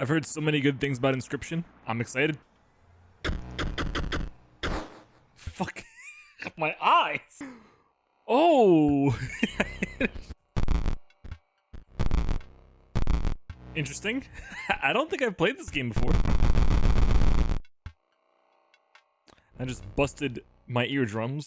I've heard so many good things about Inscryption. I'm excited. Fuck. My eyes! Oh! Interesting. I don't think I've played this game before. I just busted my eardrums.